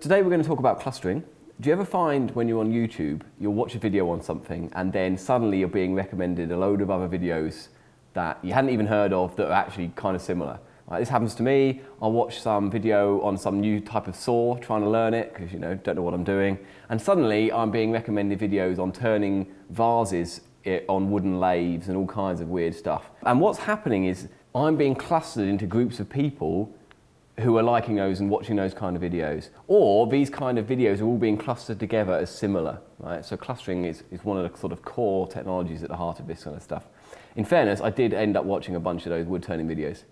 Today we're going to talk about clustering. Do you ever find when you're on YouTube, you'll watch a video on something and then suddenly you're being recommended a load of other videos that you hadn't even heard of that are actually kind of similar? Right, this happens to me. I'll watch some video on some new type of saw, trying to learn it because you know don't know what I'm doing, and suddenly I'm being recommended videos on turning vases eh, on wooden lathes and all kinds of weird stuff. And what's happening is I'm being clustered into groups of people who are liking those and watching those kind of videos. Or these kind of videos are all being clustered together as similar. Right? So clustering is, is one of the sort of core technologies at the heart of this kind of stuff. In fairness, I did end up watching a bunch of those wood turning videos.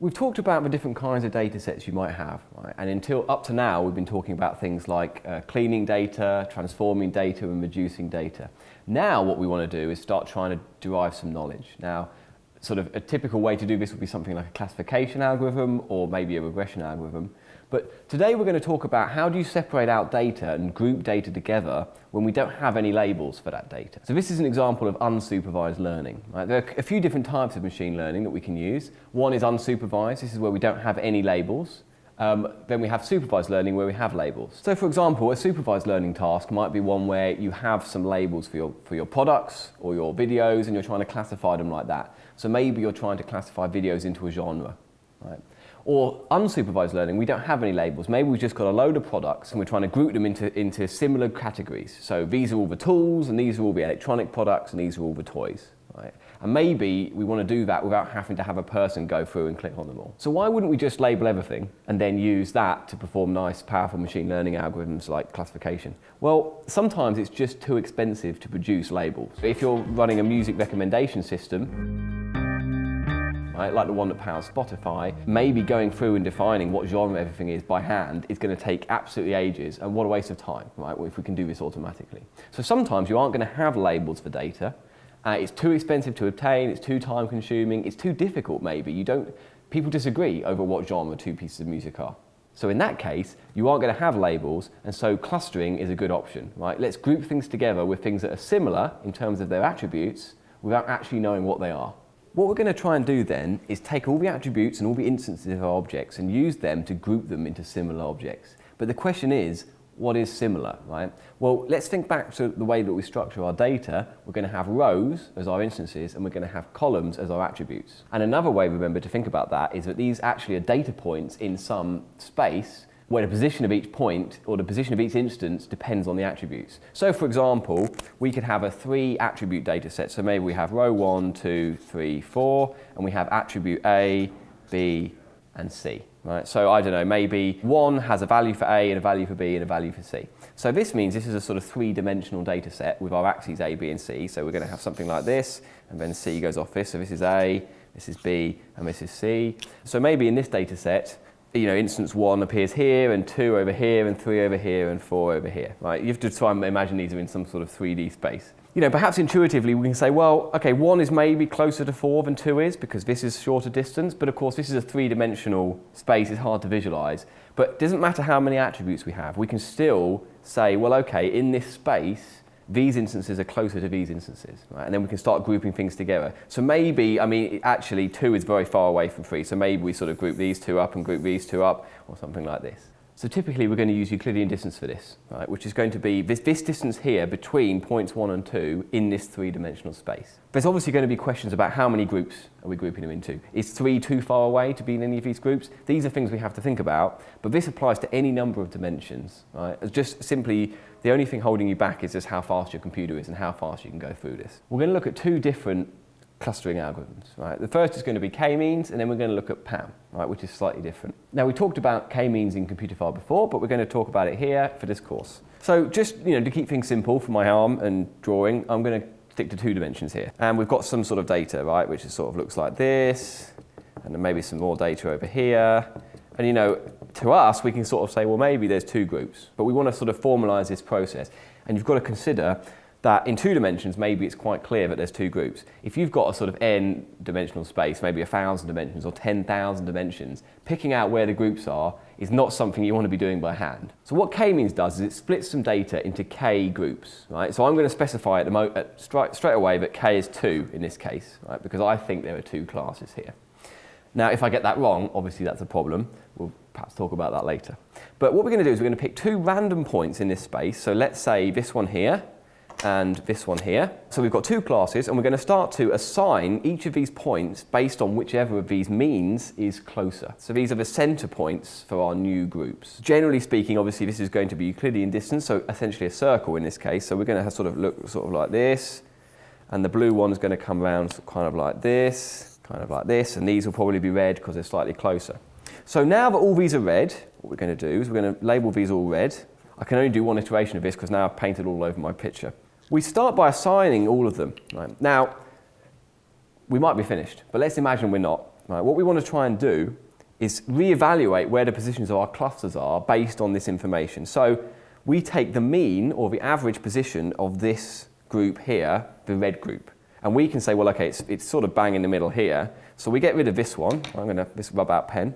We've talked about the different kinds of data sets you might have, right? and until up to now we've been talking about things like uh, cleaning data, transforming data and reducing data. Now what we want to do is start trying to derive some knowledge. Now sort of a typical way to do this would be something like a classification algorithm or maybe a regression algorithm. But today we're going to talk about how do you separate out data and group data together when we don't have any labels for that data. So this is an example of unsupervised learning. Right? There are a few different types of machine learning that we can use. One is unsupervised. This is where we don't have any labels. Um, then we have supervised learning where we have labels. So for example, a supervised learning task might be one where you have some labels for your, for your products or your videos and you're trying to classify them like that. So maybe you're trying to classify videos into a genre. Right? Or unsupervised learning, we don't have any labels. Maybe we've just got a load of products and we're trying to group them into, into similar categories. So these are all the tools and these are all the electronic products and these are all the toys. Right? And maybe we want to do that without having to have a person go through and click on them all. So why wouldn't we just label everything and then use that to perform nice, powerful machine learning algorithms like classification? Well, sometimes it's just too expensive to produce labels. If you're running a music recommendation system, right, like the one that powers Spotify, maybe going through and defining what genre everything is by hand is going to take absolutely ages, and what a waste of time, right, if we can do this automatically. So sometimes you aren't going to have labels for data, uh, it's too expensive to obtain, it's too time consuming, it's too difficult maybe. You don't, people disagree over what genre two pieces of music are. So in that case, you aren't going to have labels, and so clustering is a good option, right? Let's group things together with things that are similar in terms of their attributes without actually knowing what they are. What we're going to try and do then is take all the attributes and all the instances of our objects and use them to group them into similar objects. But the question is, what is similar, right? Well, let's think back to the way that we structure our data. We're going to have rows as our instances and we're going to have columns as our attributes. And another way, remember, to think about that is that these actually are data points in some space where the position of each point or the position of each instance depends on the attributes. So for example, we could have a three attribute data set. So maybe we have row one, two, three, four, and we have attribute A, B, and C. Right? So I don't know, maybe one has a value for A and a value for B and a value for C. So this means this is a sort of three-dimensional data set with our axes A, B, and C. So we're going to have something like this, and then C goes off this. So this is A, this is B, and this is C. So maybe in this data set, you know, instance one appears here, and two over here, and three over here, and four over here, right? You have to try and imagine these are in some sort of 3D space. You know, perhaps intuitively we can say, well, okay, one is maybe closer to four than two is, because this is shorter distance, but of course this is a three-dimensional space, it's hard to visualize. But it doesn't matter how many attributes we have, we can still say, well, okay, in this space, these instances are closer to these instances, right? And then we can start grouping things together. So maybe, I mean, actually two is very far away from three, so maybe we sort of group these two up and group these two up, or something like this. So typically we're going to use Euclidean distance for this, right, which is going to be this, this distance here between points one and two in this three-dimensional space. There's obviously going to be questions about how many groups are we grouping them into. Is three too far away to be in any of these groups? These are things we have to think about, but this applies to any number of dimensions. Right? It's just simply the only thing holding you back is just how fast your computer is and how fast you can go through this. We're going to look at two different clustering algorithms. Right? The first is going to be k-means, and then we're going to look at PAM, right, which is slightly different. Now, we talked about k-means in Computerphile before, but we're going to talk about it here for this course. So just you know, to keep things simple for my arm and drawing, I'm going to stick to two dimensions here. And we've got some sort of data, right, which is sort of looks like this, and then maybe some more data over here. And you know, to us, we can sort of say, well, maybe there's two groups, but we want to sort of formalize this process. And you've got to consider that in two dimensions, maybe it's quite clear that there's two groups. If you've got a sort of n dimensional space, maybe a thousand dimensions or 10,000 dimensions, picking out where the groups are is not something you want to be doing by hand. So what k-means does is it splits some data into k groups, right? So I'm going to specify at the at straight, straight away that k is two in this case, right? Because I think there are two classes here. Now, if I get that wrong, obviously that's a problem. We'll perhaps talk about that later. But what we're going to do is we're going to pick two random points in this space. So let's say this one here and this one here. So we've got two classes and we're going to start to assign each of these points based on whichever of these means is closer. So these are the center points for our new groups. Generally speaking, obviously this is going to be Euclidean distance, so essentially a circle in this case. So we're going to sort of look sort of like this and the blue one is going to come around kind of like this, kind of like this, and these will probably be red because they're slightly closer. So now that all these are red, what we're going to do is we're going to label these all red. I can only do one iteration of this because now I've painted all over my picture. We start by assigning all of them. Right? Now, we might be finished, but let's imagine we're not. Right? What we want to try and do is reevaluate where the positions of our clusters are based on this information. So we take the mean or the average position of this group here, the red group, and we can say, well, okay, it's, it's sort of bang in the middle here. So we get rid of this one. I'm going to, this rub out pen.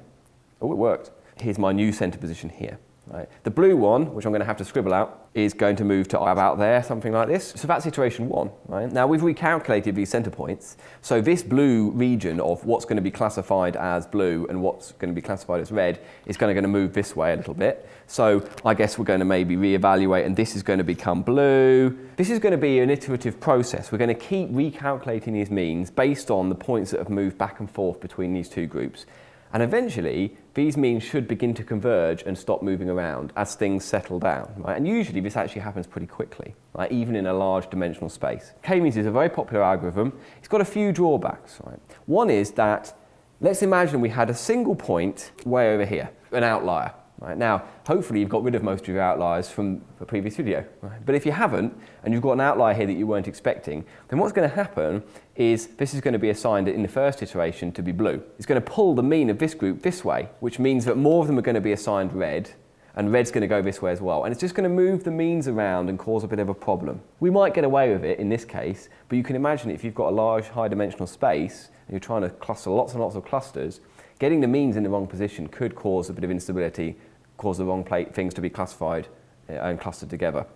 Oh, it worked. Here's my new center position here. Right. The blue one, which I'm going to have to scribble out, is going to move to about there, something like this. So that's iteration one. Right? Now we've recalculated these center points. So this blue region of what's going to be classified as blue and what's going to be classified as red is going to, going to move this way a little bit. So I guess we're going to maybe reevaluate and this is going to become blue. This is going to be an iterative process. We're going to keep recalculating these means based on the points that have moved back and forth between these two groups. And eventually, these means should begin to converge and stop moving around as things settle down. Right? And usually this actually happens pretty quickly, right? even in a large dimensional space. K-means is a very popular algorithm. It's got a few drawbacks. Right? One is that, let's imagine we had a single point way over here, an outlier. Right? Now, hopefully you've got rid of most of your outliers from the previous video. Right? But if you haven't, and you've got an outlier here that you weren't expecting, then what's going to happen is this is going to be assigned in the first iteration to be blue. It's going to pull the mean of this group this way, which means that more of them are going to be assigned red, and red's going to go this way as well. And it's just going to move the means around and cause a bit of a problem. We might get away with it in this case, but you can imagine if you've got a large high dimensional space, and you're trying to cluster lots and lots of clusters, getting the means in the wrong position could cause a bit of instability cause the wrong plate, things to be classified uh, and clustered together.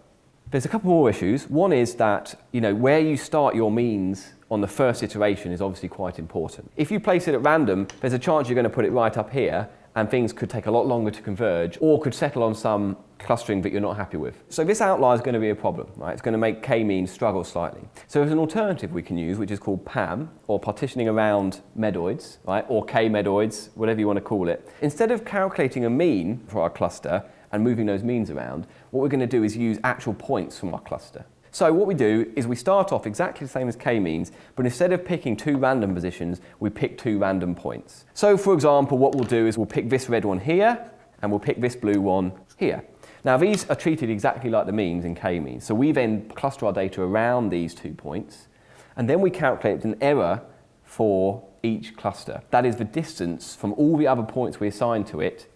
There's a couple more issues. One is that you know, where you start your means on the first iteration is obviously quite important. If you place it at random, there's a chance you're going to put it right up here and things could take a lot longer to converge or could settle on some clustering that you're not happy with. So this outlier is going to be a problem, right? It's going to make k-means struggle slightly. So there's an alternative we can use, which is called PAM, or partitioning around medoids, right? Or k-medoids, whatever you want to call it. Instead of calculating a mean for our cluster and moving those means around, what we're going to do is use actual points from our cluster. So what we do is we start off exactly the same as k-means, but instead of picking two random positions, we pick two random points. So for example, what we'll do is we'll pick this red one here, and we'll pick this blue one here. Now these are treated exactly like the means in k-means. So we then cluster our data around these two points, and then we calculate an error for each cluster. That is the distance from all the other points we assign to it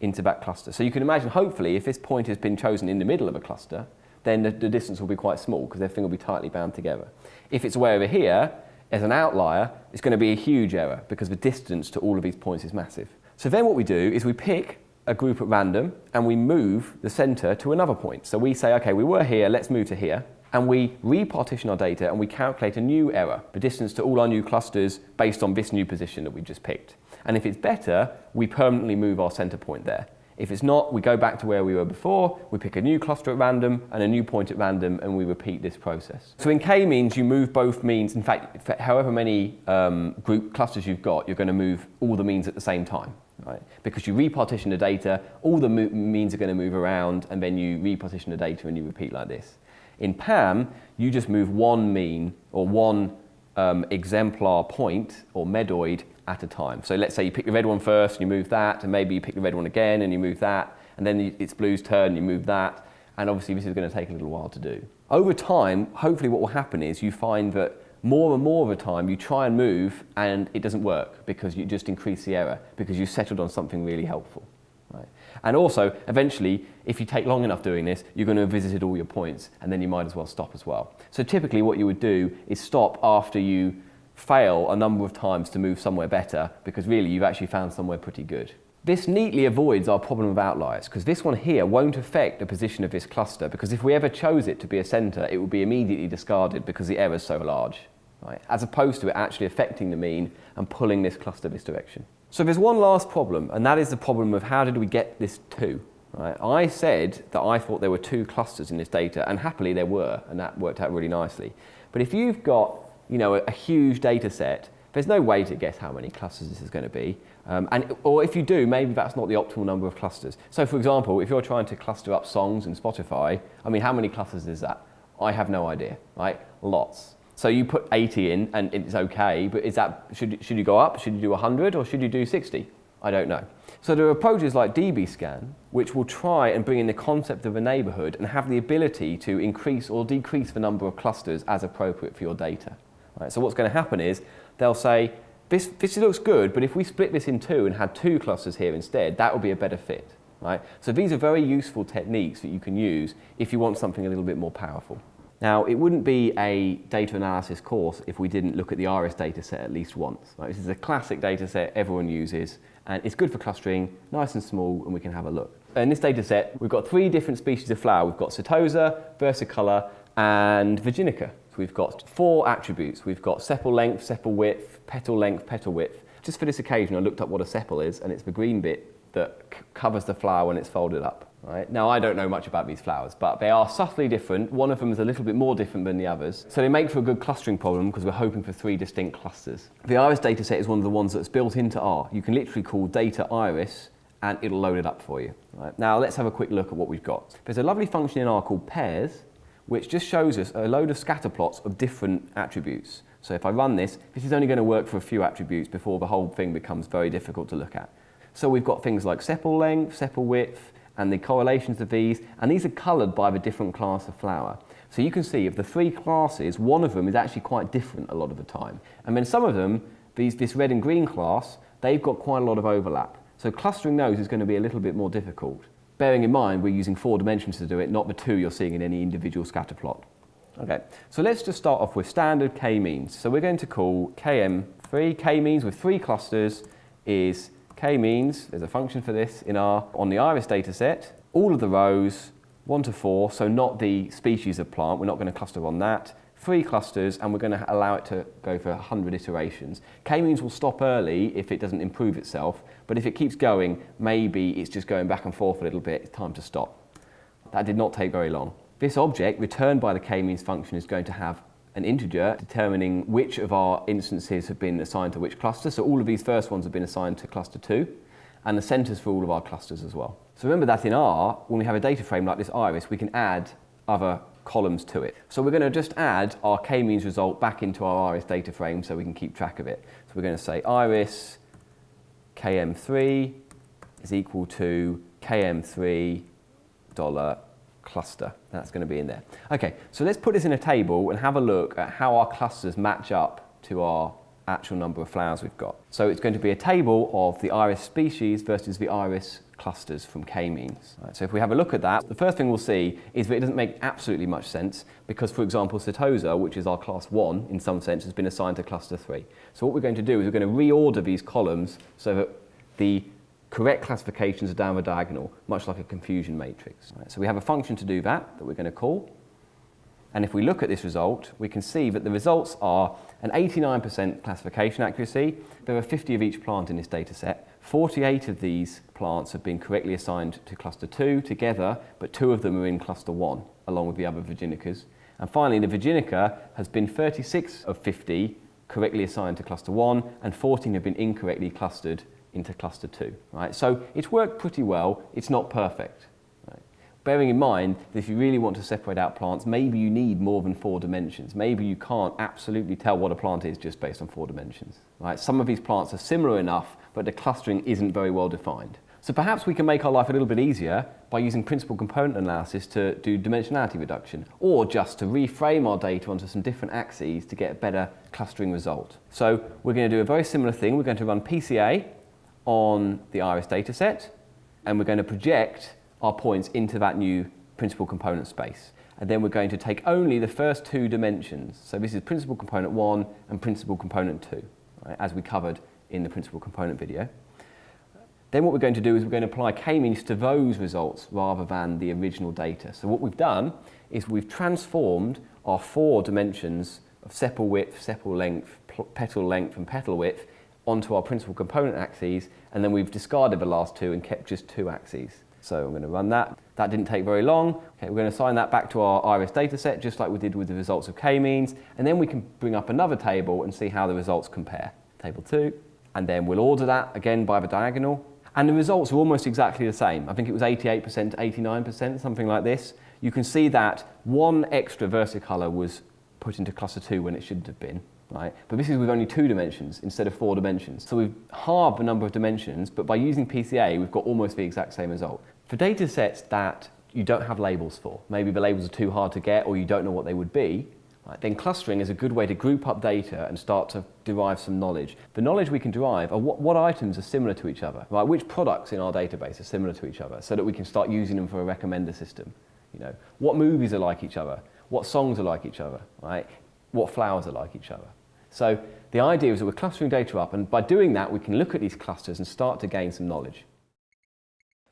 into that cluster. So you can imagine, hopefully, if this point has been chosen in the middle of a cluster, then the, the distance will be quite small because everything will be tightly bound together. If it's way over here, as an outlier, it's going to be a huge error because the distance to all of these points is massive. So then what we do is we pick a group at random and we move the center to another point. So we say, okay, we were here, let's move to here. And we repartition our data and we calculate a new error, the distance to all our new clusters based on this new position that we've just picked. And if it's better, we permanently move our center point there. If it's not, we go back to where we were before, we pick a new cluster at random and a new point at random and we repeat this process. So in k-means, you move both means. In fact, however many um, group clusters you've got, you're going to move all the means at the same time. Right? Because you repartition the data, all the means are going to move around and then you repartition the data and you repeat like this. In PAM, you just move one mean or one um, exemplar point or medoid at a time. So let's say you pick the red one first and you move that, and maybe you pick the red one again and you move that, and then it's blue's turn and you move that, and obviously this is going to take a little while to do. Over time, hopefully what will happen is you find that more and more of the time you try and move and it doesn't work because you just increase the error because you settled on something really helpful. Right? And also, eventually, if you take long enough doing this, you're going to have visited all your points and then you might as well stop as well. So typically what you would do is stop after you fail a number of times to move somewhere better because really you've actually found somewhere pretty good. This neatly avoids our problem of outliers because this one here won't affect the position of this cluster because if we ever chose it to be a centre it would be immediately discarded because the error is so large. right? as opposed to it actually affecting the mean and pulling this cluster this direction. So there's one last problem, and that is the problem of how did we get this 2? Right? I said that I thought there were two clusters in this data, and happily there were, and that worked out really nicely. But if you've got you know, a, a huge data set, there's no way to guess how many clusters this is going to be. Um, and, or if you do, maybe that's not the optimal number of clusters. So for example, if you're trying to cluster up songs in Spotify, I mean, how many clusters is that? I have no idea, right? Lots. So you put 80 in and it's okay, but is that, should, should you go up? Should you do 100 or should you do 60? I don't know. So there are approaches like dbScan, which will try and bring in the concept of a neighborhood and have the ability to increase or decrease the number of clusters as appropriate for your data. Right? So what's going to happen is they'll say, this, this looks good, but if we split this in two and had two clusters here instead, that would be a better fit. Right? So these are very useful techniques that you can use if you want something a little bit more powerful. Now, it wouldn't be a data analysis course if we didn't look at the IRIS data set at least once. Right? This is a classic data set everyone uses, and it's good for clustering, nice and small, and we can have a look. In this data set, we've got three different species of flower. We've got Setosa, Versicolor, and Virginica. So we've got four attributes. We've got sepal length, sepal width, petal length, petal width. Just for this occasion, I looked up what a sepal is, and it's the green bit that covers the flower when it's folded up. Right? Now, I don't know much about these flowers, but they are subtly different. One of them is a little bit more different than the others. So they make for a good clustering problem because we're hoping for three distinct clusters. The iris dataset is one of the ones that's built into R. You can literally call data iris and it'll load it up for you. Right? Now, let's have a quick look at what we've got. There's a lovely function in R called pairs, which just shows us a load of scatter plots of different attributes. So if I run this, this is only going to work for a few attributes before the whole thing becomes very difficult to look at. So we've got things like sepal length, sepal width, and the correlations of these, and these are coloured by the different class of flower. So you can see of the three classes, one of them is actually quite different a lot of the time. And then some of them, these, this red and green class, they've got quite a lot of overlap. So clustering those is going to be a little bit more difficult. Bearing in mind we're using four dimensions to do it, not the two you're seeing in any individual scatter plot. Okay, so let's just start off with standard k-means. So we're going to call km3, k-means with three clusters is k-means, there's a function for this in R, on the iris data set, all of the rows, one to four, so not the species of plant, we're not going to cluster on that, three clusters, and we're going to allow it to go for 100 iterations. K-means will stop early if it doesn't improve itself, but if it keeps going, maybe it's just going back and forth a little bit, it's time to stop. That did not take very long. This object, returned by the k-means function, is going to have an integer determining which of our instances have been assigned to which cluster. So all of these first ones have been assigned to cluster 2 and the centers for all of our clusters as well. So remember that in R, when we have a data frame like this iris, we can add other columns to it. So we're going to just add our k-means result back into our iris data frame so we can keep track of it. So we're going to say iris km3 is equal to km3 dollar cluster. That's going to be in there. Okay, so let's put this in a table and have a look at how our clusters match up to our actual number of flowers we've got. So it's going to be a table of the iris species versus the iris clusters from k-means. Right, so if we have a look at that, the first thing we'll see is that it doesn't make absolutely much sense because, for example, Setosa, which is our class 1 in some sense, has been assigned to cluster 3. So what we're going to do is we're going to reorder these columns so that the correct classifications are down the diagonal, much like a confusion matrix. Right, so we have a function to do that, that we're going to call. And if we look at this result, we can see that the results are an 89% classification accuracy. There are 50 of each plant in this data set. 48 of these plants have been correctly assigned to cluster 2 together, but two of them are in cluster 1, along with the other Virginicas. And finally, the Virginica has been 36 of 50 correctly assigned to cluster 1, and 14 have been incorrectly clustered into cluster 2. Right? So it's worked pretty well. It's not perfect. Bearing in mind that if you really want to separate out plants, maybe you need more than four dimensions. Maybe you can't absolutely tell what a plant is just based on four dimensions. Right? Some of these plants are similar enough, but the clustering isn't very well defined. So perhaps we can make our life a little bit easier by using principal component analysis to do dimensionality reduction, or just to reframe our data onto some different axes to get a better clustering result. So we're going to do a very similar thing. We're going to run PCA, on the iris dataset, and we're going to project our points into that new principal component space. And then we're going to take only the first two dimensions. So this is principal component 1 and principal component 2, right, as we covered in the principal component video. Then what we're going to do is we're going to apply k-means to those results rather than the original data. So what we've done is we've transformed our four dimensions of sepal width, sepal length, petal length and petal width onto our principal component axes and then we've discarded the last two and kept just two axes. So I'm going to run that. That didn't take very long. Okay, we're going to assign that back to our iris dataset just like we did with the results of k-means and then we can bring up another table and see how the results compare. Table 2 and then we'll order that again by the diagonal and the results are almost exactly the same. I think it was 88% to 89%, something like this. You can see that one extra versicolor was put into cluster 2 when it shouldn't have been. Right? But this is with only two dimensions instead of four dimensions. So we've halved the number of dimensions, but by using PCA, we've got almost the exact same result. For data sets that you don't have labels for, maybe the labels are too hard to get or you don't know what they would be, right, then clustering is a good way to group up data and start to derive some knowledge. The knowledge we can derive are what, what items are similar to each other, right? which products in our database are similar to each other so that we can start using them for a recommender system. You know, what movies are like each other, what songs are like each other, right? what flowers are like each other. So the idea is that we're clustering data up and by doing that we can look at these clusters and start to gain some knowledge.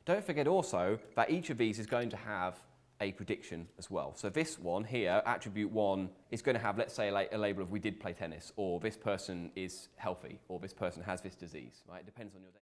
Don't forget also that each of these is going to have a prediction as well. So this one here, attribute one, is going to have, let's say, a, label of we did play tennis, or this person is healthy, or this person has this disease, right? It depends on your data.